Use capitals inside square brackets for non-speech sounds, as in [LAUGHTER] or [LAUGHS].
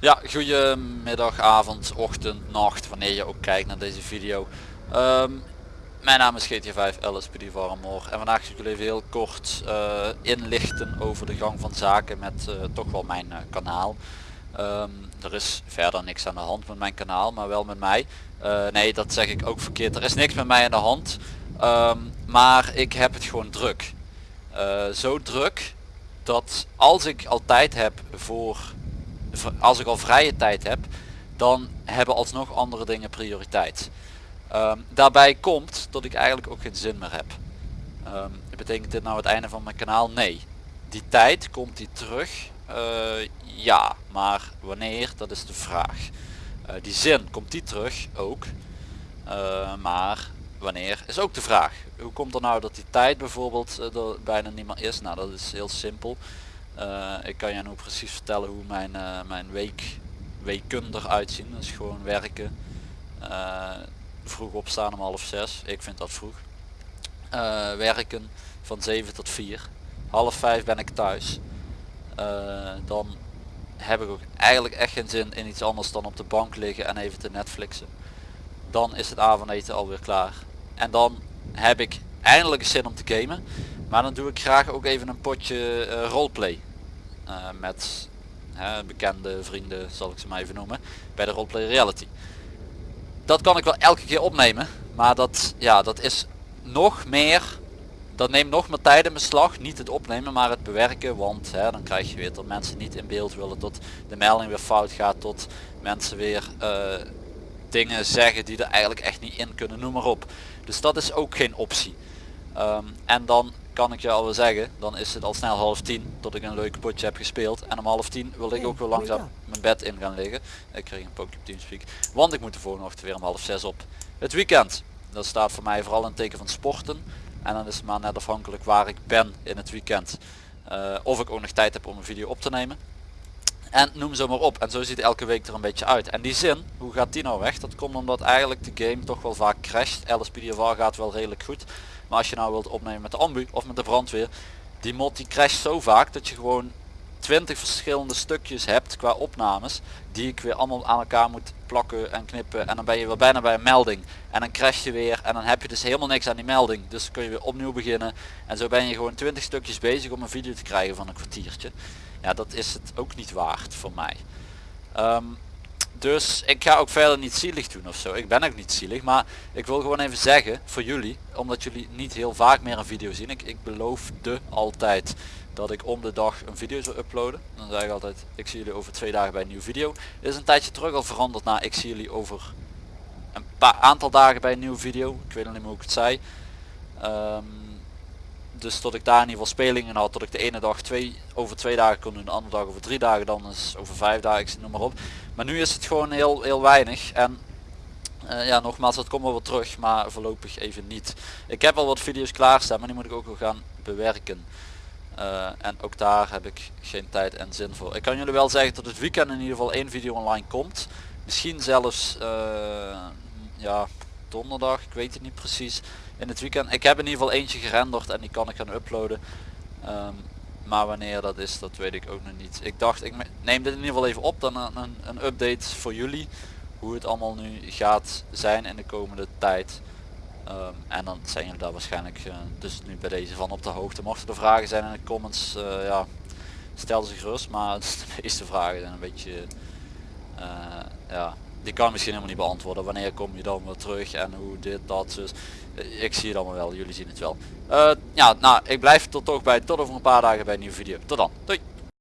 Ja, goedemiddag, avond, ochtend, nacht, wanneer je ook kijkt naar deze video. Ehm, mijn naam is GT5 LSPD Warmor en vandaag zal ik jullie even heel kort eh, inlichten over de gang van zaken met eh, toch wel mijn eh, kanaal. Ehm, er is verder niks aan de hand met mijn kanaal, maar wel met mij. Nee, dat zeg ik ook verkeerd. Er is niks met mij aan de hand, Ehm, maar ik heb het gewoon druk. Eh, zo druk dat als ik al tijd heb voor als ik al vrije tijd heb, dan hebben alsnog andere dingen prioriteit. Ehm, daarbij komt dat ik eigenlijk ook geen zin meer heb. Ehm, betekent dit nou het einde van mijn kanaal? Nee. Die tijd komt die terug? Eh, ja, maar wanneer? Dat is de vraag. Eh, die zin, komt die terug? Ook. Maar wanneer is ook de vraag. Hoe komt er nou dat die tijd bijvoorbeeld eh, er bijna niet meer is? Nou dat is heel simpel. Uh, ik kan je nu precies vertellen hoe mijn, uh, mijn week, weken eruit zien. Dat is gewoon werken. Vroeg opstaan om half zes. Ik vind dat vroeg. werken van 7 tot 4. Half 5 ben ik thuis. dan heb ik ook eigenlijk echt geen zin in iets anders dan op de bank liggen en even te Netflixen. Dan is het avondeten alweer klaar. En dan heb ik eindelijk zin om te gamen. Maar dan doe ik graag ook even een potje uh, roleplay. Uh, met uh, bekende vrienden zal ik ze maar even noemen. Bij de roleplay reality. Dat kan ik wel elke keer opnemen. Maar dat, ja, dat is nog meer. Dat neemt nog meer tijd in beslag. Niet het opnemen maar het bewerken. Want hè, dan krijg je weer dat mensen niet in beeld willen. Tot de melding weer fout gaat. Tot mensen weer dingen zeggen die er eigenlijk echt niet in kunnen. Noem maar op. Dus dat is ook geen optie. Um, en dan kan ik je al wel zeggen, dan is het al snel half tien tot ik een leuk potje heb gespeeld. En om half tien wil ik ook weer langzaam mijn bed in gaan liggen. Ik kreeg een pookje op Teamspeak. Want ik moet de volgende ochtend weer om half zes op. Het weekend, dat staat voor mij vooral een teken van sporten. En dan is het maar net afhankelijk waar ik ben in het weekend. Uh, of ik ook nog tijd heb om een video op te nemen. En noem zo maar op. En zo ziet elke week er een beetje uit. En die zin, hoe gaat die nou weg? Dat komt omdat eigenlijk de game toch wel vaak crasht. LSPDFR gaat wel redelijk goed. Maar als je nou wilt opnemen met de ambu of met de brandweer. Die mod die crasht zo vaak dat je gewoon 20 verschillende stukjes hebt qua opnames. Die ik weer allemaal aan elkaar moet plakken en knippen. En dan ben je weer bijna bij een melding. En dan crash je weer. En dan heb je dus helemaal niks aan die melding. Dus kun je weer opnieuw beginnen. En zo ben je gewoon 20 stukjes bezig om een video te krijgen van een kwartiertje. Ja dat is het ook niet waard voor mij. Um, dus ik ga ook verder niet zielig doen of zo. Ik ben ook niet zielig. Maar ik wil gewoon even zeggen voor jullie. Omdat jullie niet heel vaak meer een video zien. Ik, ik beloofde altijd dat ik om de dag een video zou uploaden. Dan zeg ik altijd ik zie jullie over twee dagen bij een nieuwe video. Is een tijdje terug al veranderd naar ik zie jullie over een paar aantal dagen bij een nieuwe video. Ik weet nog niet meer hoe ik het zei. Um, dus tot ik daar in ieder geval spelingen had, dat ik de ene dag twee, over twee dagen kon doen, de andere dag over drie dagen, dan is over vijf dagen, ik noem maar op. Maar nu is het gewoon heel, heel weinig en uh, ja nogmaals dat komt wel wat terug, maar voorlopig even niet. Ik heb al wat video's klaarstaan, maar die moet ik ook wel gaan bewerken. Uh, en ook daar heb ik geen tijd en zin voor. Ik kan jullie wel zeggen dat het weekend in ieder geval één video online komt. Misschien zelfs uh, ja, donderdag, ik weet het niet precies in het weekend. Ik heb in ieder geval eentje gerenderd en die kan ik gaan uploaden. Um, maar wanneer dat is, dat weet ik ook nog niet. Ik dacht, ik neem dit in ieder geval even op, dan een, een, update voor jullie. Hoe het allemaal nu gaat zijn in de komende tijd. Um, en dan zijn jullie daar waarschijnlijk uh, dus nu bij deze van op de hoogte. Mochten er vragen zijn in de comments, uh, ja, stel ze gerust. Maar [LAUGHS] de meeste vragen zijn een beetje, uh, ja, die kan misschien helemaal niet beantwoorden. Wanneer kom je dan weer terug en hoe dit, dat, dus. Ik zie het allemaal wel, jullie zien het wel. Uh, ja, nou, ik blijf tot toch bij tot over een paar dagen bij een nieuwe video. Tot dan, doei!